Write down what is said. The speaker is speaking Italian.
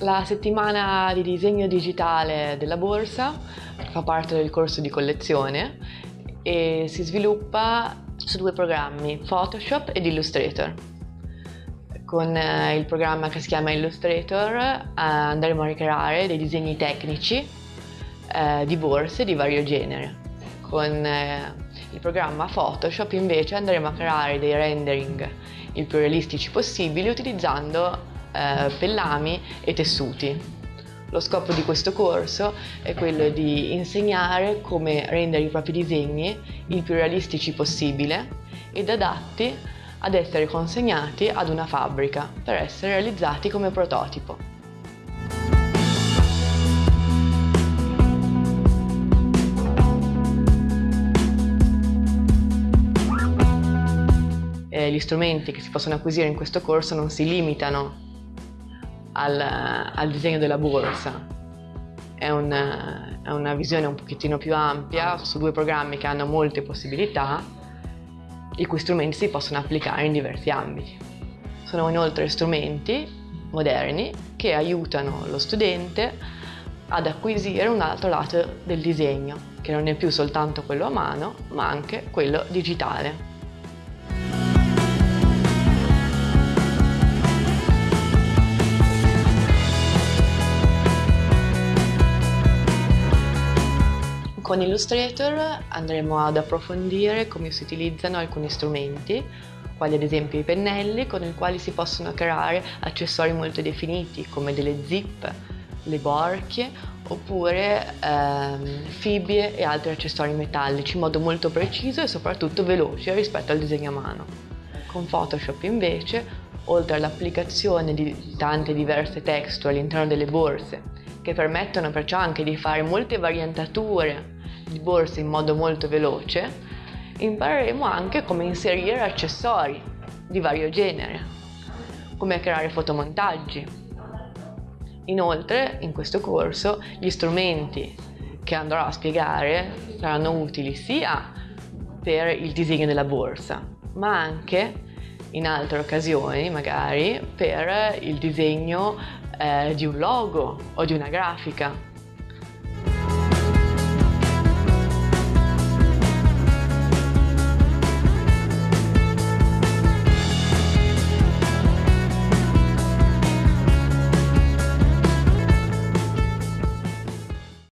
La settimana di disegno digitale della borsa fa parte del corso di collezione e si sviluppa su due programmi, Photoshop ed Illustrator. Con eh, il programma che si chiama Illustrator eh, andremo a ricreare dei disegni tecnici eh, di borse di vario genere. Con il programma Photoshop invece andremo a creare dei rendering il più realistici possibili utilizzando eh, pellami e tessuti. Lo scopo di questo corso è quello di insegnare come rendere i propri disegni il più realistici possibile ed adatti ad essere consegnati ad una fabbrica per essere realizzati come prototipo. gli strumenti che si possono acquisire in questo corso non si limitano al, al disegno della borsa. È una, è una visione un pochettino più ampia su due programmi che hanno molte possibilità, i cui strumenti si possono applicare in diversi ambiti. Sono inoltre strumenti moderni che aiutano lo studente ad acquisire un altro lato del disegno, che non è più soltanto quello a mano, ma anche quello digitale. Con Illustrator andremo ad approfondire come si utilizzano alcuni strumenti, quali ad esempio i pennelli, con i quali si possono creare accessori molto definiti come delle zip, le borchie oppure ehm, fibbie e altri accessori metallici in modo molto preciso e soprattutto veloce rispetto al disegno a mano. Con Photoshop invece, oltre all'applicazione di tante diverse texture all'interno delle borse, che permettono perciò anche di fare molte variantature di borse in modo molto veloce, impareremo anche come inserire accessori di vario genere, come creare fotomontaggi. Inoltre, in questo corso, gli strumenti che andrò a spiegare saranno utili sia per il disegno della borsa, ma anche in altre occasioni, magari, per il disegno eh, di un logo o di una grafica